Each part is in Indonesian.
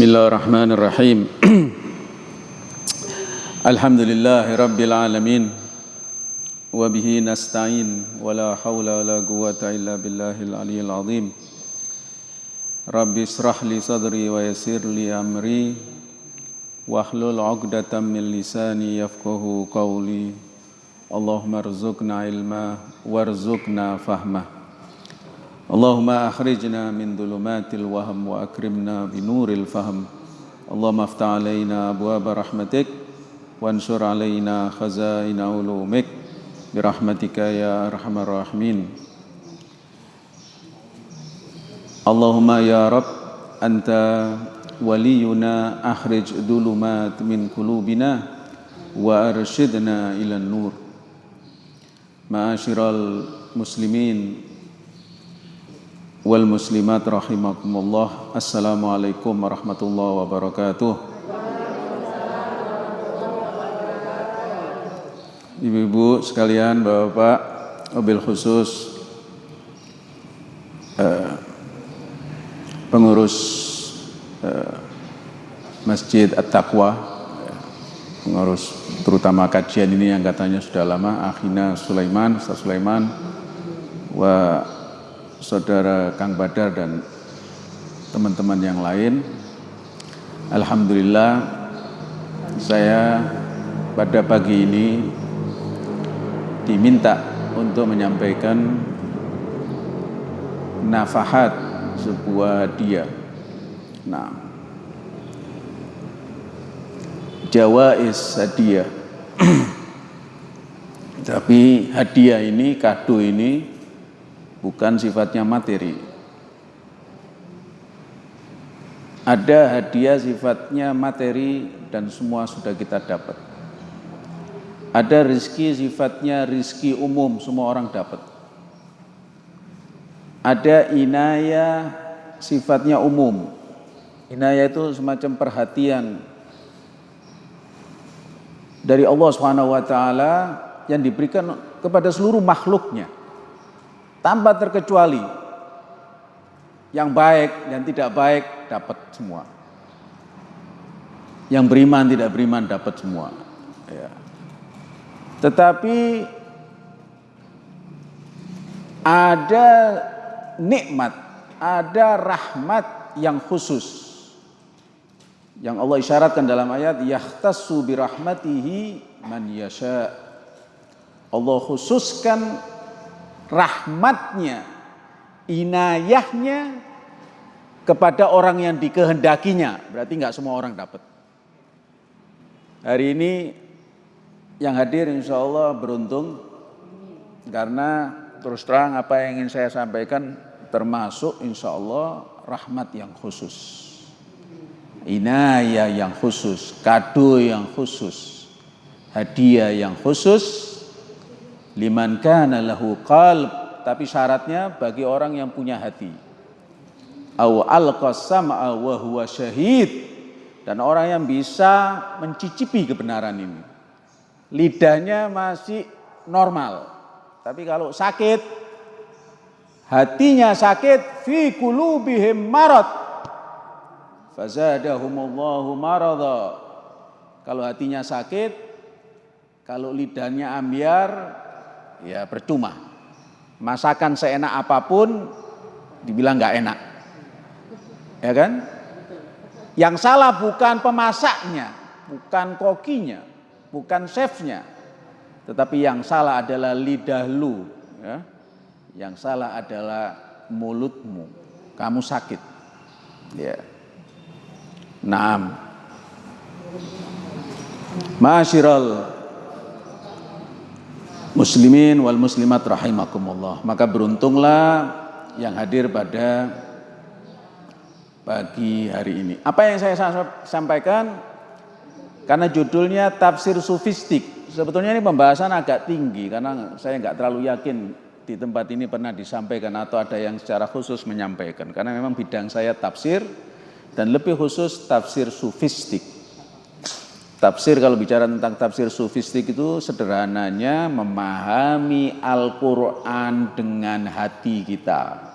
بسم الله الرحمن الرحيم الحمد لله رب العالمين وبه نستعين ولا حول ولا قوة إلا بالله العلي العظيم رب اشرح لي صدري ويسر لي أمري واحلل عقدة من لساني يفقه قولي اللهم ارزقنا علما وارزقنا فهمه اللهم أخرجنا من ظلمات الوهم وأكرمنا بنور الفهم. اللهم افتح علينا أبواب رحمتك وانشر علينا خزائن علومك برحمتك يا أرحم الراحمين. اللهم يا رب أنت ولينا أخرج ظلمات من قلوبنا وأرشدنا إلى النور. معاشر المسلمين wal muslimat rahimakumullah. Assalamualaikum warahmatullahi wabarakatuh. Ibu-ibu sekalian, bapak-bapak, mobil khusus eh, pengurus eh, Masjid At-Taqwa pengurus terutama kajian ini yang katanya sudah lama Akhina Sulaiman, Ustaz Sulaiman wa saudara Kang Badar dan teman-teman yang lain. Alhamdulillah saya pada pagi ini diminta untuk menyampaikan nafahat sebuah hadiah. Nah, jawais hadiah. Tapi hadiah ini, kado ini bukan sifatnya materi. Ada hadiah sifatnya materi dan semua sudah kita dapat. Ada rizki sifatnya rizki umum, semua orang dapat. Ada inayah sifatnya umum. Inayah itu semacam perhatian dari Allah taala yang diberikan kepada seluruh makhluknya tanpa terkecuali yang baik dan tidak baik dapat semua. Yang beriman tidak beriman dapat semua. Ya. Tetapi ada nikmat, ada rahmat yang khusus. Yang Allah isyaratkan dalam ayat yahtassu birahmatihi man yasha. Allah khususkan rahmatnya, inayahnya kepada orang yang dikehendakinya. Berarti nggak semua orang dapat. Hari ini yang hadir insya Allah beruntung karena terus terang apa yang ingin saya sampaikan termasuk insya Allah rahmat yang khusus. Inayah yang khusus, kado yang khusus, hadiah yang khusus, liman kana lahu qalb. Tapi syaratnya bagi orang yang punya hati. Au alqasama wa huwa syahid. Dan orang yang bisa mencicipi kebenaran ini. Lidahnya masih normal. Tapi kalau sakit hatinya sakit fi qulubihim marad. Fazadahumullahu marada. Kalau hatinya sakit kalau lidahnya ambiar ya percuma. Masakan seenak apa pun dibilang nggak enak. Ya kan? Yang salah bukan pemasaknya, bukan kokinya, bukan chefnya. Tetapi yang salah adalah lidah lu. Ya. Yang salah adalah mulutmu. Kamu sakit. Ya. Naam. Masyiral muslimin wal muslimat rahimakumullah. Maka beruntunglah yang hadir pada pagi hari ini. Apa yang saya sampaikan karena judulnya tafsir sufistik. Sebetulnya ini pembahasan agak tinggi karena saya nggak terlalu yakin di tempat ini pernah disampaikan atau ada yang secara khusus menyampaikan karena memang bidang saya tafsir dan lebih khusus tafsir sufistik. Tafsir kalau bicara tentang tafsir sufistik itu sederhananya memahami Al-Quran dengan hati kita.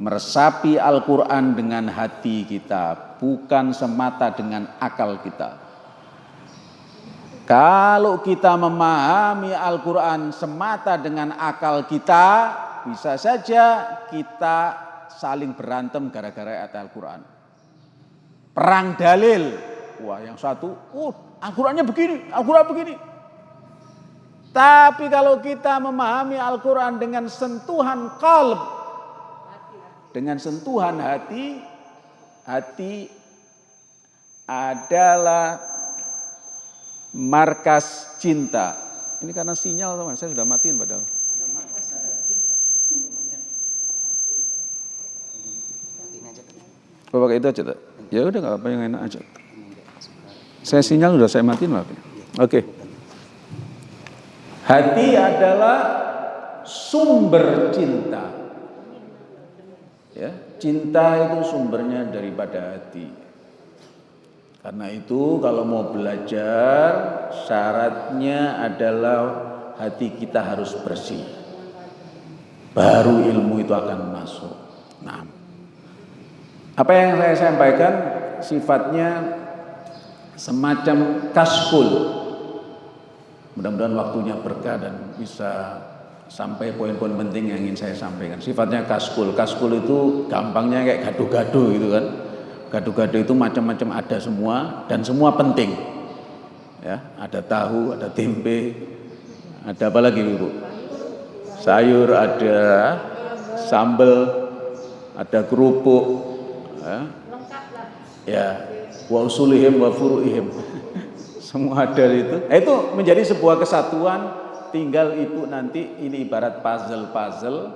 meresapi Al-Quran dengan hati kita, bukan semata dengan akal kita. Kalau kita memahami Al-Quran semata dengan akal kita, bisa saja kita saling berantem gara-gara ayat Al-Quran. Perang dalil. Wah yang satu, oh Al-Qurannya begini, Al-Quran begini. Tapi kalau kita memahami Al-Quran dengan sentuhan kalb, dengan sentuhan hati, hati adalah markas cinta. Ini karena sinyal teman, saya sudah matiin padahal. Bapak itu aja, ya udah nggak apa yang enak aja. Saya sinyal sudah saya matiin lah. Oke. Okay. Hati adalah sumber cinta. Ya, cinta itu sumbernya daripada hati. Karena itu kalau mau belajar syaratnya adalah hati kita harus bersih. Baru ilmu itu akan masuk. Nah, apa yang saya sampaikan sifatnya semacam kaskul Mudah-mudahan waktunya berkah dan bisa sampai poin-poin penting yang ingin saya sampaikan. Sifatnya kaskul. Kaskul itu gampangnya kayak gado-gado gitu kan. Gado-gado itu macam-macam ada semua dan semua penting. Ya, ada tahu, ada tempe, ada apa lagi Ibu? Sayur, ada sambal, ada kerupuk. Ya. Ya, wa usulihim wa furuihim semua ada itu. Nah, itu menjadi sebuah kesatuan. Tinggal ibu nanti ini ibarat puzzle-puzzle,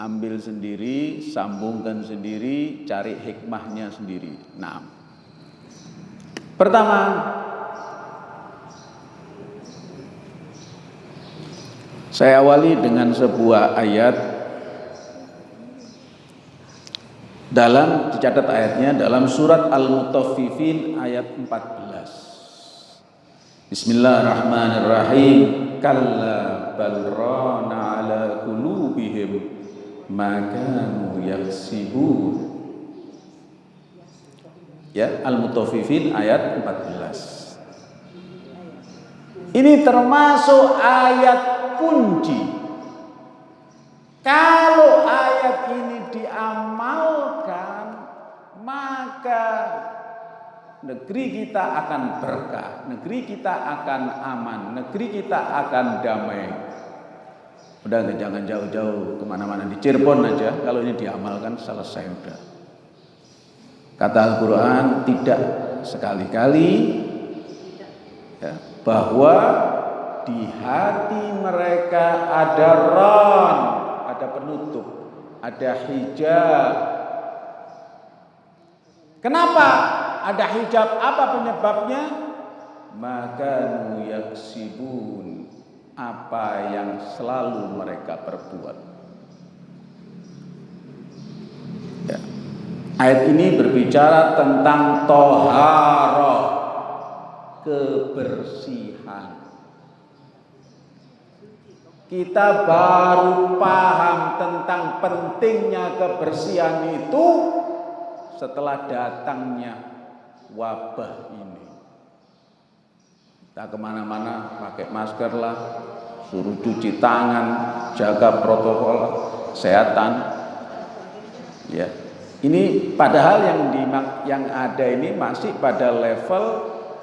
ambil sendiri, sambungkan sendiri, cari hikmahnya sendiri. Nah, pertama saya awali dengan sebuah ayat dalam dicatat ayatnya dalam surat Al-Mutaffifin ayat 14. Bismillahirrahmanirrahim. Kalla bal rana ala qulubihim ma kanu yaksibun. Ya, Al-Mutaffifin ayat 14. Ini termasuk ayat kunci. Kalau ayat ini diamalkan, maka negeri kita akan berkah, negeri kita akan aman, negeri kita akan damai. Udah jangan jauh-jauh ke mana-mana di Cirebon aja, kalau ini diamalkan selesai udah. Kata Al-Quran tidak sekali-kali ya, bahwa di hati mereka ada ron, ada penutup, ada hijab. Kenapa? ada hijab apa penyebabnya maka yaksibun apa yang selalu mereka perbuat ya. ayat ini berbicara tentang toharoh kebersihan kita baru paham tentang pentingnya kebersihan itu setelah datangnya wabah ini. Kita ke mana-mana pakai masker lah, suruh cuci tangan, jaga protokol kesehatan. Ya, ini padahal yang di, yang ada ini masih pada level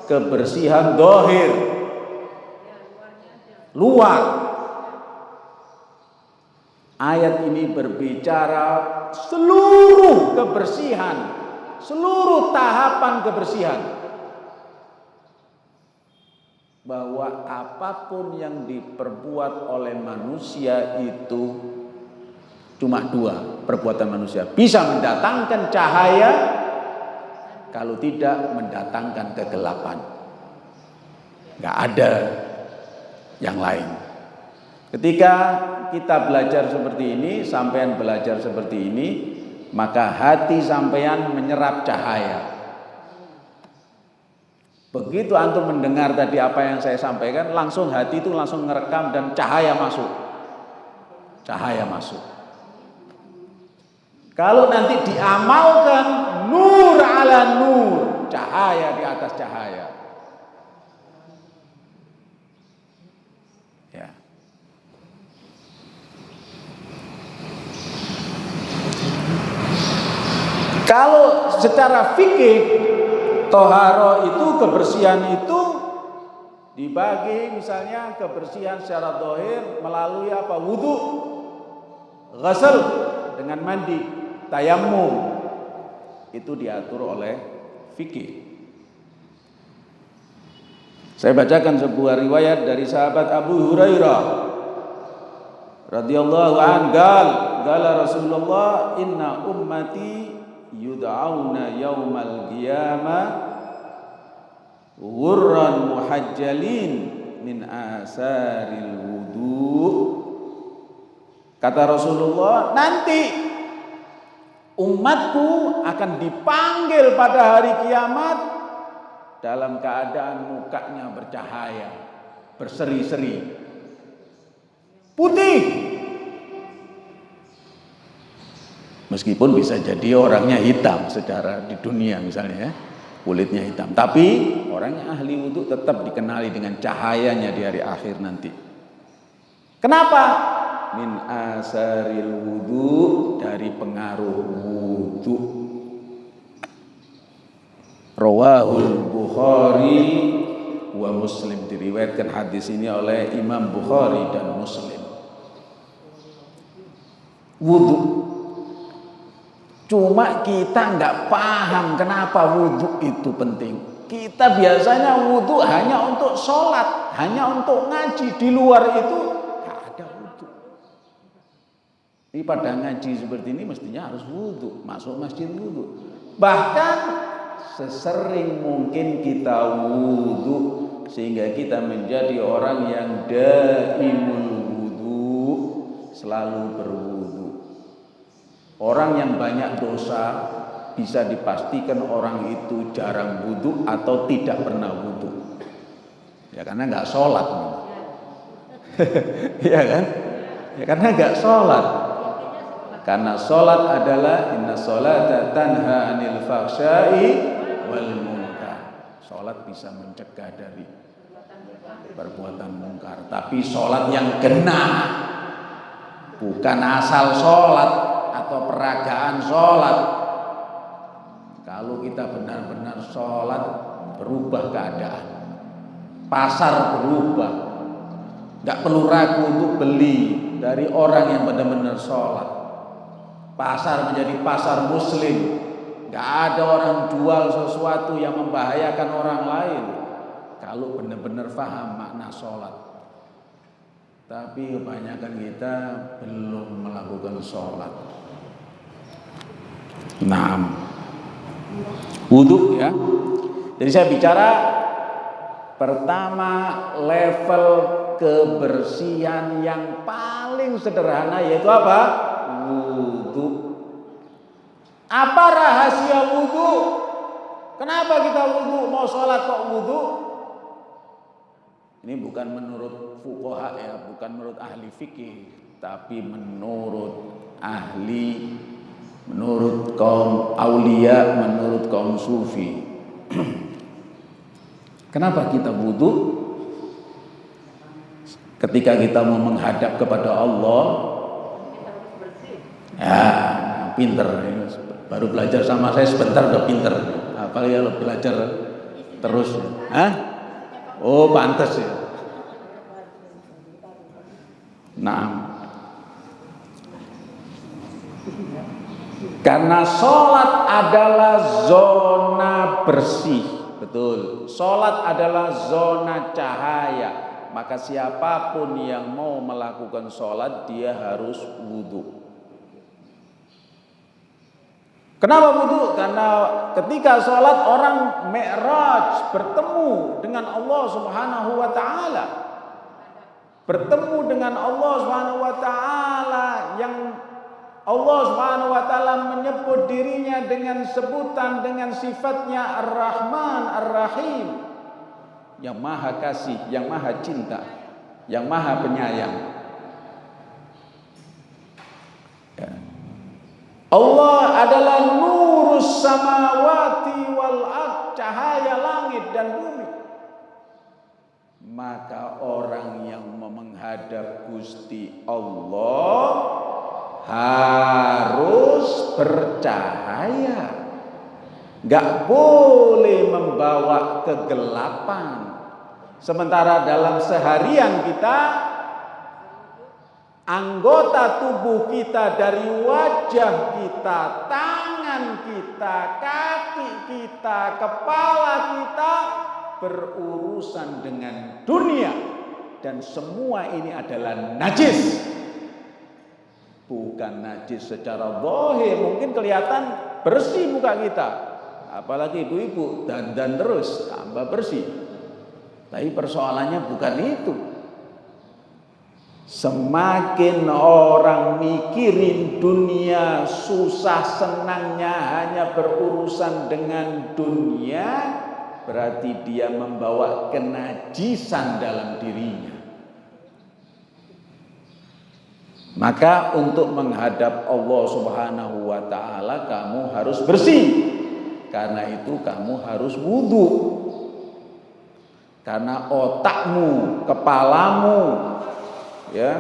kebersihan dohir, luar. Ayat ini berbicara seluruh kebersihan seluruh tahapan kebersihan. Bahwa apa pun yang diperbuat oleh manusia itu cuma dua perbuatan manusia. Bisa mendatangkan cahaya kalau tidak mendatangkan kegelapan. Nggak ada yang lain. Ketika kita belajar seperti ini sampean belajar seperti ini maka hati sampean menyerap cahaya. Begitu antum mendengar tadi apa yang saya sampaikan, langsung hati itu langsung ngerekam dan cahaya masuk. Cahaya masuk. Kalau nanti diamalkan nur ala nur, cahaya di atas cahaya. Ya. Kalau secara fikih toharo itu kebersihan itu dibagi misalnya kebersihan secara dohir melalui apa? Wudhu, ghasal dengan mandi, tayamum itu diatur oleh fikih. Saya bacakan sebuah riwayat dari sahabat Abu Hurairah radhiyallahu an. Gal gala Rasulullah inna ummati yud'auna yaumal qiyamah ghurran muhajjalin min asaril wudu kata Rasulullah nanti umatku akan dipanggil pada hari kiamat dalam keadaan mukanya bercahaya, berseri-seri, putih. Meskipun bisa jadi orangnya hitam secara di dunia misalnya ya, kulitnya hitam. Tapi orangnya ahli wudhu tetap dikenali dengan cahayanya di hari akhir nanti. Kenapa? min asaril wudu dari pengaruh wudu Rawahul Bukhari wa Muslim diriwayatkan hadis ini oleh Imam Bukhari dan Muslim wudu cuma kita nggak paham kenapa wudu itu penting kita biasanya wudu hanya untuk sholat hanya untuk ngaji di luar itu ini pada ngaji seperti ini mestinya harus wudhu, masuk masjid wudhu. Bahkan sesering mungkin kita wudhu sehingga kita menjadi orang yang daimul wudhu, selalu berwudhu. Orang yang banyak dosa bisa dipastikan orang itu jarang wudhu atau tidak pernah wudhu. Ya karena nggak sholat. ya kan? Ya karena nggak sholat. Karena sholat adalah inna sholata tanha anil fahsyai wal munkar. Sholat bisa mencegah dari perbuatan mungkar. Tapi sholat yang kena bukan asal sholat atau peragaan sholat. Kalau kita benar-benar sholat berubah keadaan. Pasar berubah. Gak perlu ragu untuk beli dari orang yang benar-benar sholat pasar menjadi pasar muslim Gak ada orang jual sesuatu yang membahayakan orang lain kalau benar-benar faham makna sholat tapi kebanyakan kita belum melakukan sholat nah wudhu ya jadi saya bicara pertama level kebersihan yang paling sederhana yaitu apa wudhu. Apa rahasia wudhu? Kenapa kita wudhu? Mau sholat kok wudhu? Ini bukan menurut fukoha ya, bukan menurut ahli fikih, tapi menurut ahli, menurut kaum aulia, menurut kaum sufi. Kenapa kita wudhu? Ketika kita mau menghadap kepada Allah, Ya, pinter. Baru belajar sama saya sebentar udah pinter. Apalagi kalau belajar terus. Hah? Oh, pantas ya. Nah, karena sholat adalah zona bersih, betul. Sholat adalah zona cahaya. Maka siapa pun yang mau melakukan sholat dia harus wudhu. Kenapa wudhu? Karena ketika sholat orang mi'raj bertemu dengan Allah subhanahu wa ta'ala. Bertemu dengan Allah subhanahu wa ta'ala yang Allah subhanahu wa ta'ala menyebut dirinya dengan sebutan dengan sifatnya Ar-Rahman Ar-Rahim. Yang maha kasih, yang maha cinta, yang maha penyayang. Allah adalah nurus samawati wal ard, cahaya langit dan bumi. Maka orang yang menghadap Gusti Allah harus bercahaya. Gak boleh membawa kegelapan. Sementara dalam seharian kita anggota tubuh kita dari wajah kita, tangan kita, kaki kita, kepala kita berurusan dengan dunia dan semua ini adalah najis. Bukan najis secara zahir, mungkin kelihatan bersih muka kita. Apalagi ibu-ibu dan terus tambah bersih. Tapi persoalannya bukan itu. Semakin orang mikirin dunia susah senangnya hanya berurusan dengan dunia berarti dia membawa kenajisan dalam dirinya. Maka untuk menghadap Allah Subhanahu wa taala kamu harus bersih. Karena itu kamu harus wudhu. Karena otakmu, kepalamu ya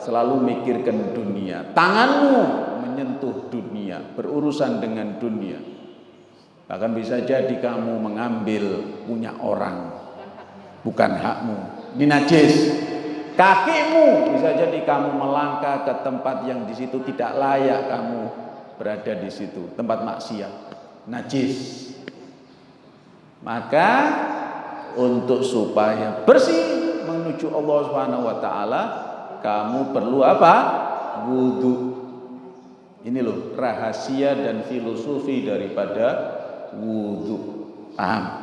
selalu mikirkan dunia. Tanganmu menyentuh dunia, berurusan dengan dunia. Bahkan bisa jadi kamu mengambil punya orang bukan hakmu. Ini najis. Kakimu bisa jadi kamu melangkah ke tempat yang di situ tidak layak kamu berada di situ, tempat maksiat, najis. Maka untuk supaya bersih menuju Allah Subhanahu wa taala kamu perlu apa? Wudhu. Ini loh rahasia dan filosofi daripada wudhu. Paham?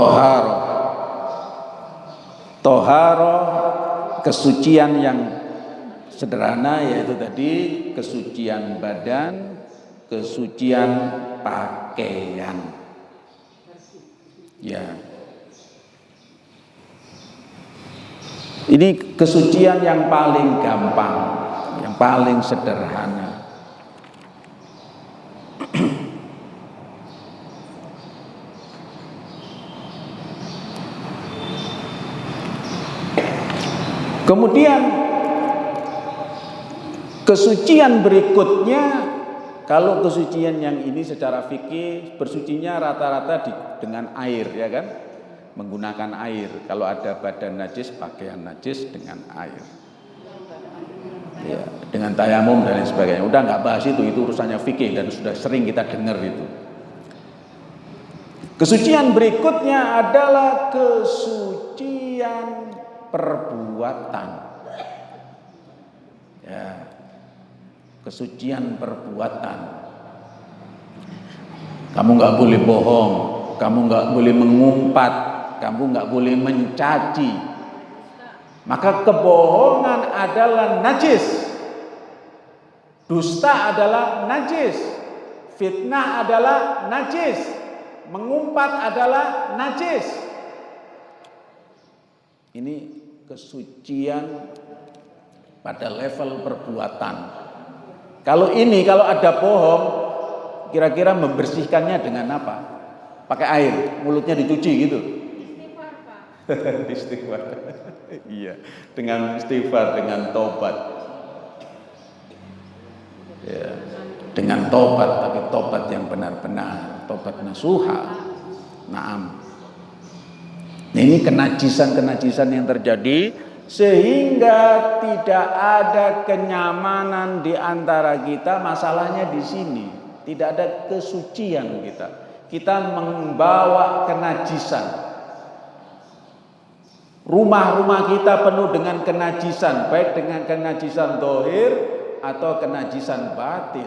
Toharo. Toharo kesucian yang sederhana yaitu tadi kesucian badan, kesucian pakaian. Ya. Ini kesucian yang paling gampang, yang paling sederhana. Kemudian kesucian berikutnya kalau kesucian yang ini secara fikih bersucinya rata-rata dengan air ya kan menggunakan air. Kalau ada badan najis, pakaian najis dengan air. Ya, dengan tayamum dan lain sebagainya. Udah nggak bahas itu, itu urusannya fikih dan sudah sering kita dengar itu. Kesucian berikutnya adalah kesucian perbuatan. Ya. Kesucian perbuatan. Kamu nggak boleh bohong, kamu nggak boleh mengumpat, kamu nggak boleh mencaci. Maka kebohongan adalah najis. Dusta adalah najis. Fitnah adalah najis. Mengumpat adalah najis. Ini kesucian pada level perbuatan. Kalau ini, kalau ada bohong, kira-kira membersihkannya dengan apa? Pakai air, mulutnya dicuci gitu. istighfar. iya, dengan istighfar, dengan tobat. Ya, dengan tobat, tapi tobat yang benar-benar, tobat nasuha. Naam. Nah, ini kenajisan-kenajisan yang terjadi sehingga tidak ada kenyamanan di antara kita. Masalahnya di sini, tidak ada kesucian kita. Kita membawa kenajisan Rumah-rumah kita penuh dengan kenajisan, baik dengan kenajisan dohir atau kenajisan batin.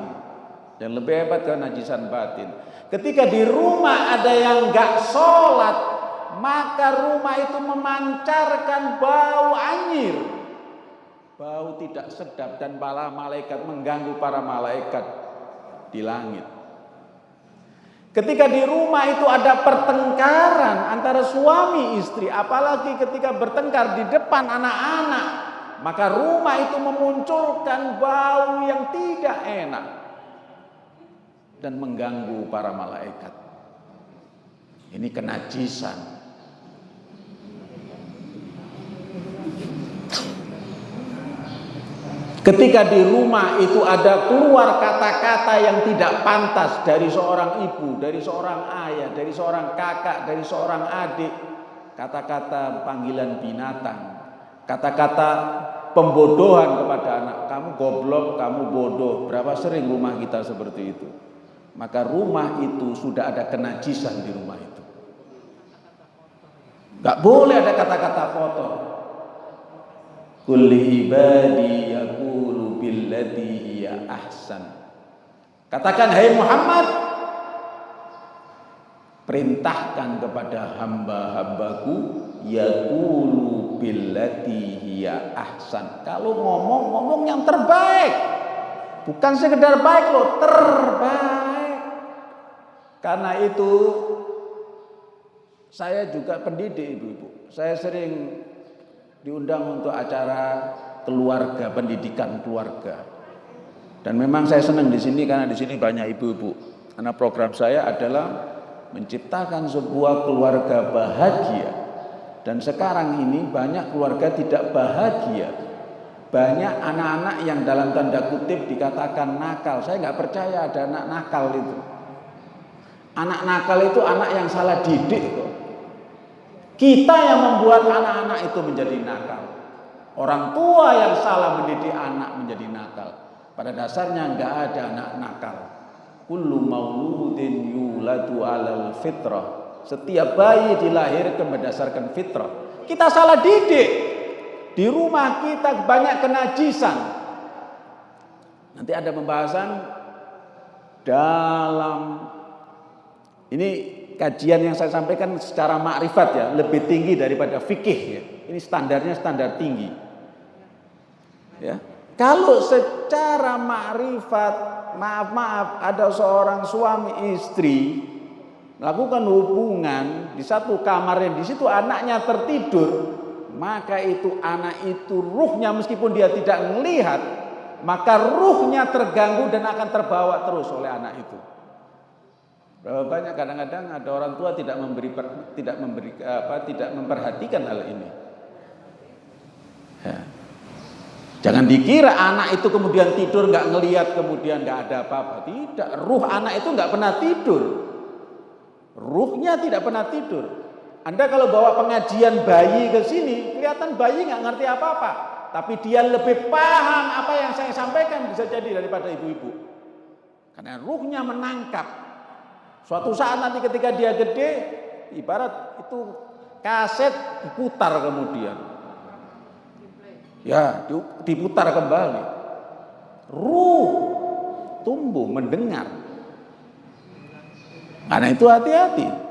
Dan lebih hebat kenajisan batin. Ketika di rumah ada yang gak sholat, maka rumah itu memancarkan bau anyir. Bau tidak sedap dan para malaikat mengganggu para malaikat di langit. Ketika di rumah itu ada pertengkaran antara suami istri, apalagi ketika bertengkar di depan anak-anak, maka rumah itu memunculkan bau yang tidak enak dan mengganggu para malaikat. Ini kenajisan. Ketika di rumah itu ada keluar kata-kata yang tidak pantas dari seorang ibu, dari seorang ayah, dari seorang kakak, dari seorang adik, kata-kata panggilan binatang, kata-kata pembodohan kepada anak, kamu goblok, kamu bodoh. Berapa sering rumah kita seperti itu? Maka rumah itu sudah ada kenajisan di rumah itu. Gak boleh ada kata-kata kotor. Kulli ibadi hiya ahsan. Katakan hai Muhammad perintahkan kepada hamba-hambaku yaqulu billati hiya ahsan. Kalau ngomong ngomong yang terbaik. Bukan sekedar baik loh, terbaik. Karena itu saya juga pendidik ibu-ibu. Saya sering diundang untuk acara keluarga, pendidikan keluarga. Dan memang saya senang di sini karena di sini banyak ibu-ibu. Karena program saya adalah menciptakan sebuah keluarga bahagia. Dan sekarang ini banyak keluarga tidak bahagia. Banyak anak-anak yang dalam tanda kutip dikatakan nakal. Saya nggak percaya ada anak nakal itu. Anak nakal itu anak yang salah didik. Kita yang membuat anak-anak itu menjadi nakal. Orang tua yang salah mendidik anak menjadi nakal. Pada dasarnya enggak ada anak nakal. Kullu mauludin yuladu alal fitrah. Setiap bayi dilahirkan berdasarkan fitrah. Kita salah didik. Di rumah kita banyak kenajisan. Nanti ada pembahasan dalam ini kajian yang saya sampaikan secara makrifat ya, lebih tinggi daripada fikih ya. Ini standarnya standar tinggi. Ya. Kalau secara makrifat, maaf-maaf ada seorang suami istri melakukan hubungan di satu kamar yang di situ anaknya tertidur, maka itu anak itu ruhnya meskipun dia tidak melihat, maka ruhnya terganggu dan akan terbawa terus oleh anak itu. Berapa banyak kadang-kadang ada orang tua tidak memberi tidak memberi apa tidak memperhatikan hal ini. Ya. Jangan dikira anak itu kemudian tidur nggak ngelihat kemudian nggak ada apa-apa. Tidak, ruh anak itu nggak pernah tidur. Ruhnya tidak pernah tidur. Anda kalau bawa pengajian bayi ke sini, kelihatan bayi nggak ngerti apa-apa. Tapi dia lebih paham apa yang saya sampaikan bisa jadi daripada ibu-ibu. Karena ruhnya menangkap Suatu saat nanti ketika dia gede, ibarat itu kaset diputar kemudian. Ya, diputar kembali. Ruh tumbuh mendengar. Karena itu hati-hati.